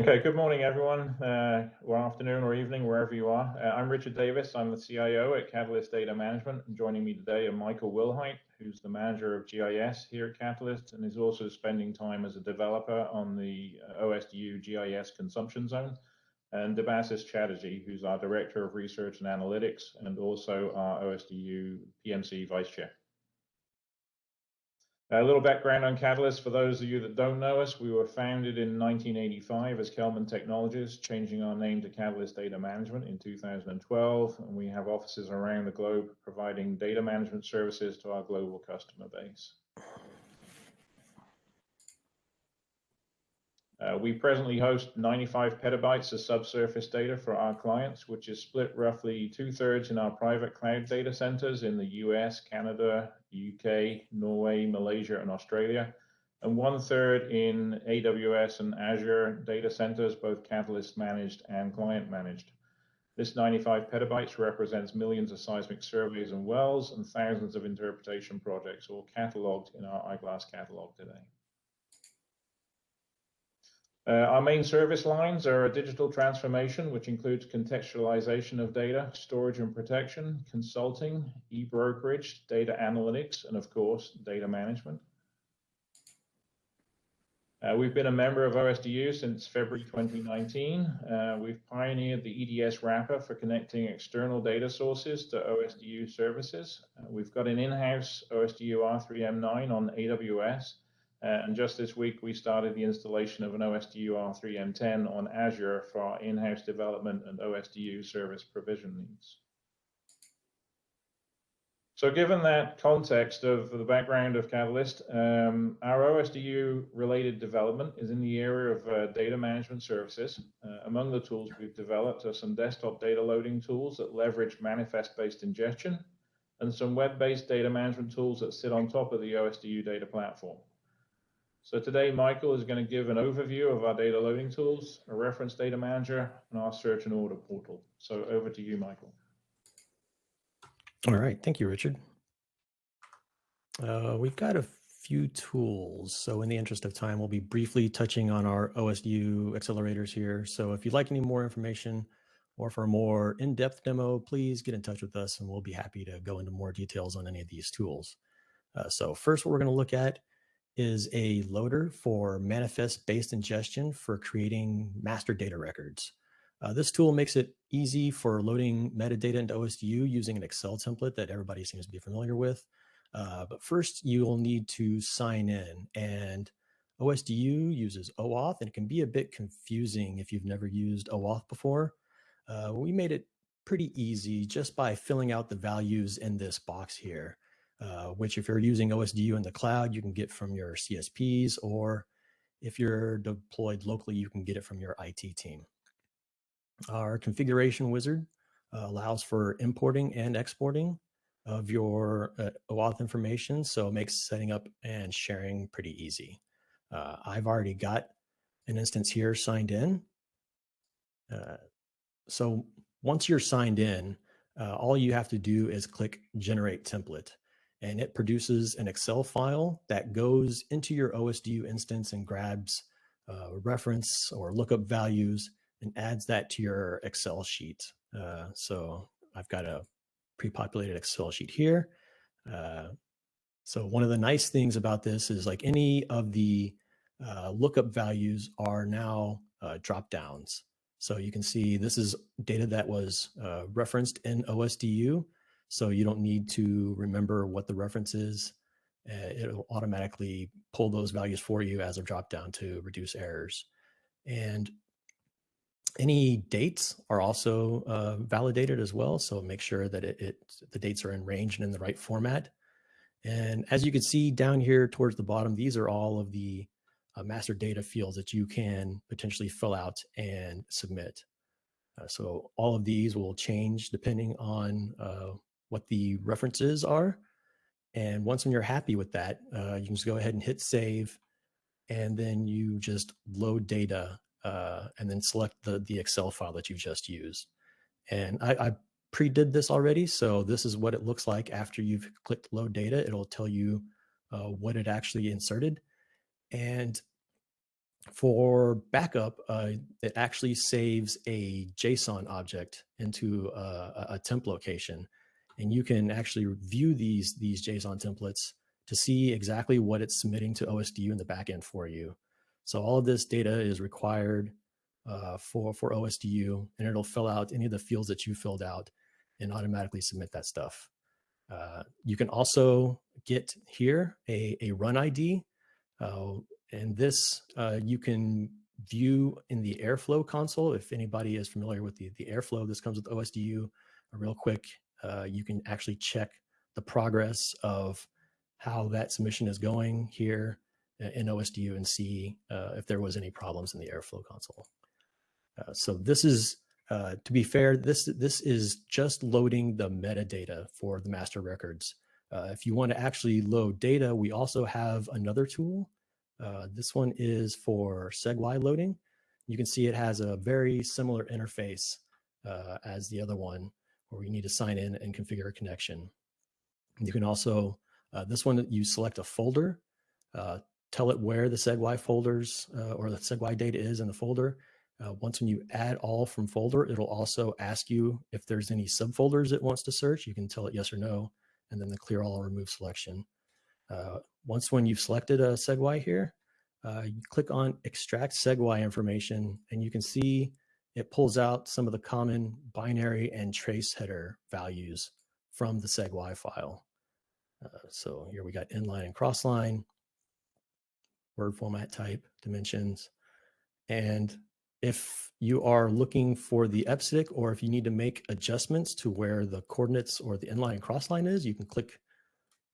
Okay, good morning, everyone, uh, or afternoon or evening, wherever you are. Uh, I'm Richard Davis. I'm the CIO at Catalyst Data Management. And joining me today are Michael Wilhite, who's the manager of GIS here at Catalyst and is also spending time as a developer on the uh, OSDU GIS consumption zone, and Debasis Chatterjee, who's our director of research and analytics and also our OSDU PMC vice chair. A little background on Catalyst for those of you that don't know us. We were founded in 1985 as Kelman Technologies, changing our name to Catalyst Data Management in 2012. And we have offices around the globe providing data management services to our global customer base. Uh, we presently host 95 petabytes of subsurface data for our clients, which is split roughly two thirds in our private cloud data centers in the US, Canada, UK, Norway, Malaysia, and Australia, and one third in AWS and Azure data centers, both Catalyst managed and client managed. This 95 petabytes represents millions of seismic surveys and wells and thousands of interpretation projects, all cataloged in our iGlass catalog today. Uh, our main service lines are digital transformation, which includes contextualization of data, storage and protection, consulting, e-brokerage, data analytics, and of course, data management. Uh, we've been a member of OSDU since February 2019. Uh, we've pioneered the EDS wrapper for connecting external data sources to OSDU services. We've got an in-house OSDU R3M9 on AWS, and just this week, we started the installation of an OSDU R3M10 on Azure for our in-house development and OSDU service provision needs. So given that context of the background of Catalyst, um, our OSDU related development is in the area of uh, data management services. Uh, among the tools we've developed are some desktop data loading tools that leverage manifest-based ingestion and some web-based data management tools that sit on top of the OSDU data platform. So today, Michael is going to give an overview of our data loading tools, a reference data manager, and our search and order portal. So over to you, Michael. All right. Thank you, Richard. Uh, we've got a few tools. So in the interest of time, we'll be briefly touching on our OSDU accelerators here. So if you'd like any more information or for a more in-depth demo, please get in touch with us and we'll be happy to go into more details on any of these tools. Uh, so first, what we're going to look at is a loader for manifest-based ingestion for creating master data records. Uh, this tool makes it easy for loading metadata into OSDU using an Excel template that everybody seems to be familiar with. Uh, but first, you'll need to sign in. And OSDU uses OAuth, and it can be a bit confusing if you've never used OAuth before. Uh, we made it pretty easy just by filling out the values in this box here. Uh, which if you're using OSDU in the cloud, you can get from your CSPs, or if you're deployed locally, you can get it from your IT team. Our configuration wizard uh, allows for importing and exporting of your uh, OAuth information, so it makes setting up and sharing pretty easy. Uh, I've already got an instance here signed in. Uh, so once you're signed in, uh, all you have to do is click generate template and it produces an Excel file that goes into your OSDU instance and grabs uh, reference or lookup values and adds that to your Excel sheet. Uh, so I've got a pre-populated Excel sheet here. Uh, so one of the nice things about this is like any of the uh, lookup values are now uh, drop downs. So you can see this is data that was uh, referenced in OSDU. So you don't need to remember what the reference is. Uh, it'll automatically pull those values for you as a dropdown to reduce errors. And any dates are also uh, validated as well. So make sure that it, it, the dates are in range and in the right format. And as you can see down here towards the bottom, these are all of the uh, master data fields that you can potentially fill out and submit. Uh, so all of these will change depending on uh, what the references are. And once when you're happy with that, uh, you can just go ahead and hit save. And then you just load data uh, and then select the, the Excel file that you just used. And I, I pre-did this already. So this is what it looks like after you've clicked load data. It'll tell you uh, what it actually inserted. And For backup, uh, it actually saves a JSON object into a, a, a temp location, and you can actually view these these JSON templates to see exactly what it's submitting to OSDU in the backend for you. So all of this data is required uh, for for OSDU, and it'll fill out any of the fields that you filled out and automatically submit that stuff. Uh, you can also get here a, a run ID. Uh, and this uh, you can view in the Airflow console. If anybody is familiar with the, the Airflow, this comes with OSDU. A real quick, uh, you can actually check the progress of how that submission is going here uh, in OSDU and see uh, if there was any problems in the Airflow console. so this is uh, to be fair, this this is just loading the metadata for the master records. Uh, if you want to actually load data, we also have another tool. Uh, this one is for SEG-Y loading. You can see it has a very similar interface uh, as the other one, where you need to sign in and configure a connection. You can also, uh, this one, you select a folder, tell it where the SEG-Y folders or the SEG-Y data is in the folder, uh, once when you add all from folder, it'll also ask you if there's any subfolders it wants to search. You can tell it yes or no, and then the clear all or remove selection. Uh, once when you've selected a SEG-Y here, uh, you click on extract SEG-Y information, and you can see it pulls out some of the common binary and trace header values from the SEG-Y file. Uh, so here we got inline and crossline, word format type, dimensions, and if you are looking for the EBCDIC or if you need to make adjustments to where the coordinates or the inline and crossline is, you can click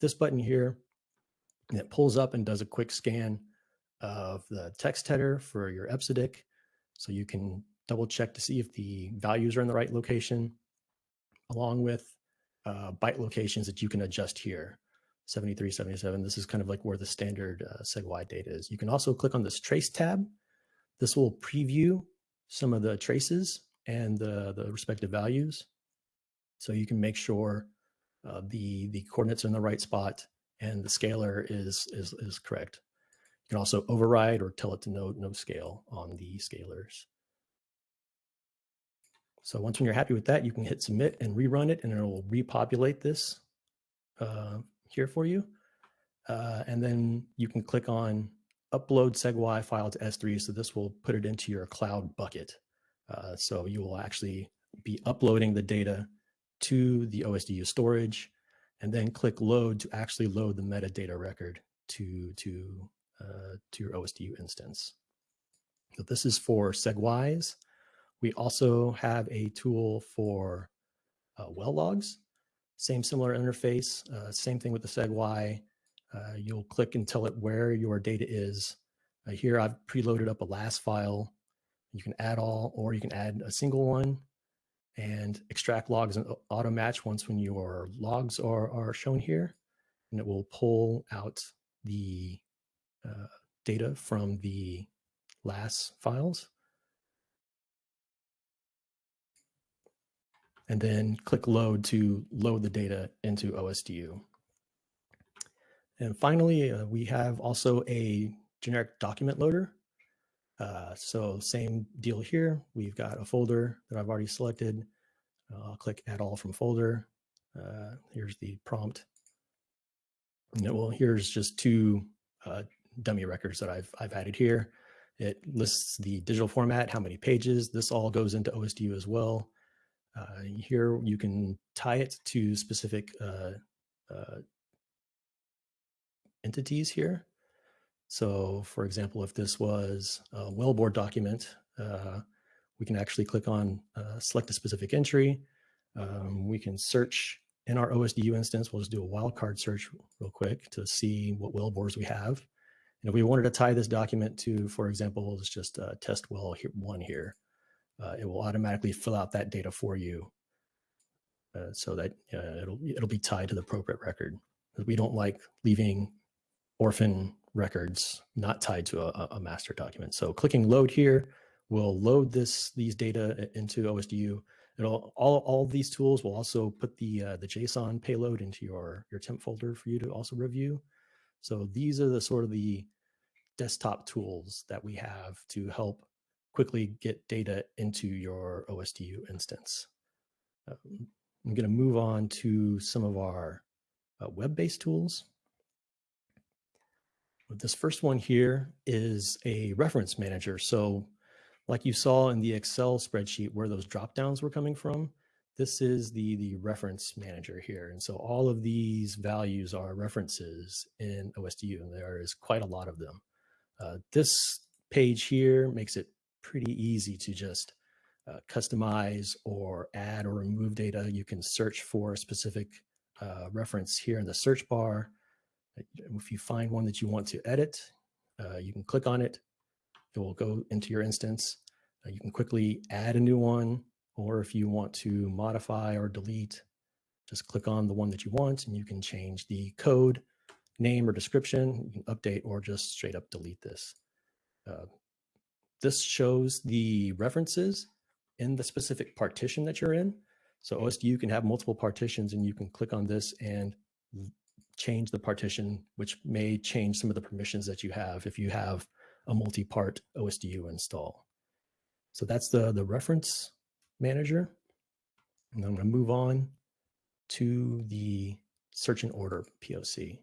this button here and it pulls up and does a quick scan of the text header for your EBCDIC. So you can double check to see if the values are in the right location along with uh, byte locations that you can adjust here. 73, 77, this is kind of like where the standard uh, SEG-Y data is. You can also click on this trace tab this will preview some of the traces and the, the respective values. So you can make sure uh, the, the coordinates are in the right spot and the scalar is, is, is correct. You can also override or tell it to no, no scale on the scalars. So once when you're happy with that, you can hit submit and rerun it and it will repopulate this uh, here for you. Uh, and then you can click on upload SEG-Y file to S3. So this will put it into your cloud bucket. Uh, so you will actually be uploading the data to the OSDU storage and then click load to actually load the metadata record to, to, uh, to your OSDU instance. So this is for SEG-Ys. We also have a tool for uh, well logs. Same similar interface, uh, same thing with the SEG-Y. Uh, you'll click and tell it where your data is. Uh, here I've preloaded up a last file. You can add all, or you can add a single one and extract logs and auto match once when your logs are, are shown here. And it will pull out the uh, data from the last files. And then click load to load the data into OSDU. And finally, uh, we have also a generic document loader. Uh, so same deal here. We've got a folder that I've already selected. I'll click add all from folder. Uh, here's the prompt. And well, here's just two uh, dummy records that I've, I've added here. It lists the digital format, how many pages. This all goes into OSDU as well. Uh, here you can tie it to specific entities here. So for example, if this was a wellbore document, uh, we can actually click on uh, select a specific entry. Um, we can search in our OSDU instance. We'll just do a wildcard search real quick to see what wellbores we have. And if we wanted to tie this document to, for example, it's just a test well here, one here, uh, it will automatically fill out that data for you uh, so that uh, it'll, it'll be tied to the appropriate record. We don't like leaving orphan records not tied to a, a, master document. So clicking load here will load this these data into OSDU. It'll all all these tools will also put the uh, the JSON payload into your your temp folder for you to also review. So these are the sort of the desktop tools that we have to help quickly get data into your OSDU instance. Um, I'm going to move on to some of our uh, web-based tools. This first one here is a reference manager. So like you saw in the Excel spreadsheet where those drop downs were coming from, this is the, the reference manager here. And so all of these values are references in OSDU, and there is quite a lot of them. Uh, this page here makes it pretty easy to just uh, customize or add or remove data. You can search for a specific uh, reference here in the search bar. If you find one that you want to edit, uh, you can click on it. It will go into your instance. Uh, you can quickly add a new one, or if you want to modify or delete, just click on the one that you want and you can change the code, name or description, you can update or just straight up delete this. Uh, this shows the references in the specific partition that you're in. So OSDU can have multiple partitions and you can click on this and change the partition, which may change some of the permissions that you have if you have a multi-part OSDU install. So that's the, the reference manager. And I'm going to move on to the search and order POC.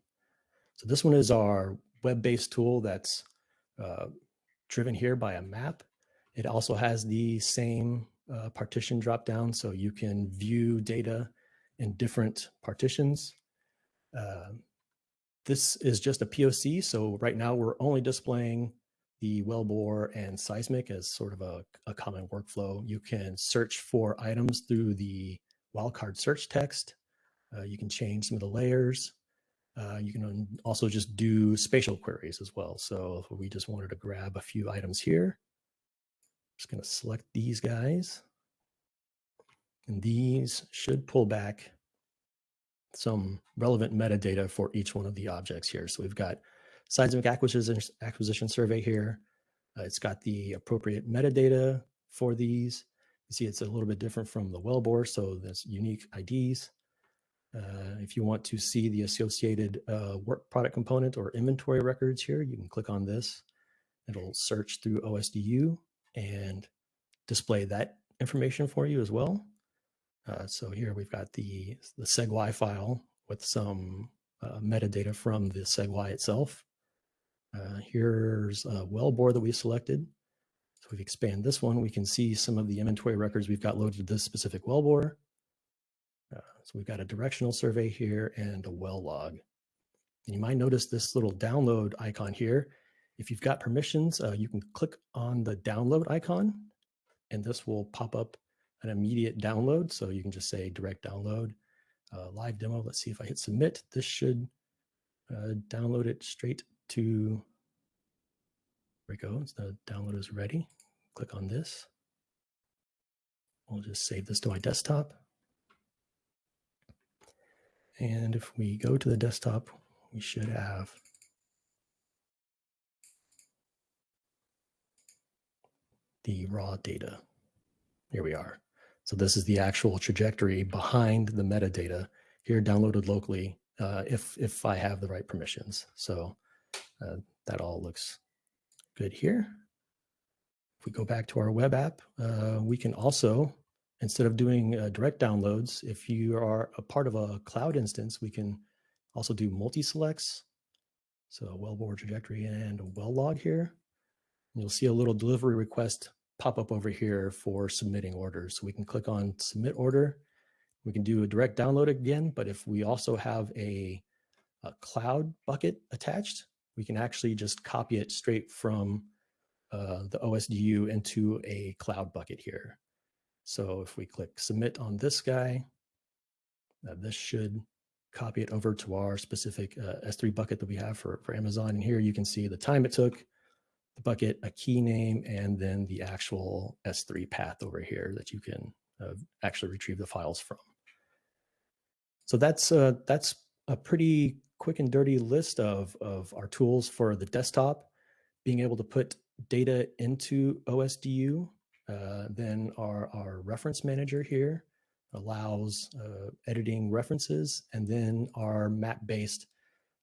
So this one is our web-based tool that's uh, driven here by a map. It also has the same uh, partition drop down, so you can view data in different partitions. Uh, this is just a POC, so right now we're only displaying the wellbore and seismic as sort of a, a common workflow. You can search for items through the wildcard search text. Uh, you can change some of the layers. Uh, you can also just do spatial queries as well. So we just wanted to grab a few items here. Just going to select these guys. And these should pull back some relevant metadata for each one of the objects here. So we've got seismic acquisition, acquisition survey here. Uh, it's got the appropriate metadata for these. You see it's a little bit different from the wellbore, so there's unique IDs. Uh, if you want to see the associated uh, work product component or inventory records here, you can click on this. It'll search through OSDU and display that information for you as well. Uh, so here we've got the, the SEG-Y file with some uh, metadata from the SEG-Y itself. Uh, here's a wellbore that we selected. So if we expand this one, we can see some of the inventory records we've got loaded to this specific wellbore. Uh, so we've got a directional survey here and a well log. And you might notice this little download icon here. If you've got permissions, uh, you can click on the download icon and this will pop up an immediate download. So you can just say direct download, uh, live demo. Let's see if I hit submit. This should uh, download it straight to, there we go. The download is ready. Click on this. We'll just save this to my desktop. And if we go to the desktop, we should have the raw data. Here we are. So this is the actual trajectory behind the metadata here downloaded locally uh, if, if I have the right permissions. So uh, that all looks good here. If we go back to our web app, uh, we can also instead of doing uh, direct downloads, if you are a part of a cloud instance, we can also do multi-selects. So a wellbore trajectory and a well log here. And you'll see a little delivery request pop up over here for submitting orders. So we can click on submit order. We can do a direct download again, but if we also have a, a cloud bucket attached, we can actually just copy it straight from uh, the OSDU into a cloud bucket here. So if we click submit on this guy, uh, this should copy it over to our specific uh, S3 bucket that we have for, for Amazon. And here you can see the time it took, the bucket, a key name, and then the actual S3 path over here that you can uh, actually retrieve the files from. So that's uh, that's a pretty quick and dirty list of, of our tools for the desktop, being able to put data into OSDU uh, then our, our reference manager here allows uh, editing references and then our map-based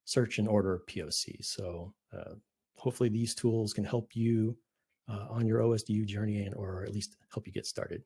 search and order POC. So uh, hopefully these tools can help you uh, on your OSDU journey and or at least help you get started.